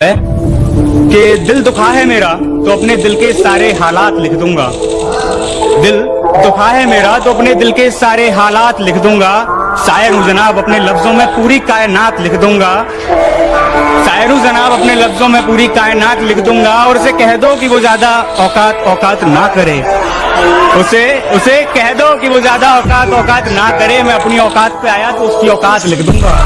है? कि दिल दुखा है मेरा तो अपने दिल के सारे हालात लिख दूँगा। दिल दुखा है मेरा तो अपने दिल के सारे हालात लिख दूँगा। शायर हूँ जनाब, अपने लफ्जों में पूरी कायनात लिख दूँगा। शायर हूँ जनाब, अपने लफ्जों में पूरी कायनात लिख दूँगा। और उसे कह दो कि वो ज़्यादा औकात औकात ना करे। उसे उसे कह दो कि वो ज़्यादा औकात औकात ना करे। मैं अपनी औकात पे आया तो उसकी औकात लिख दूँगा।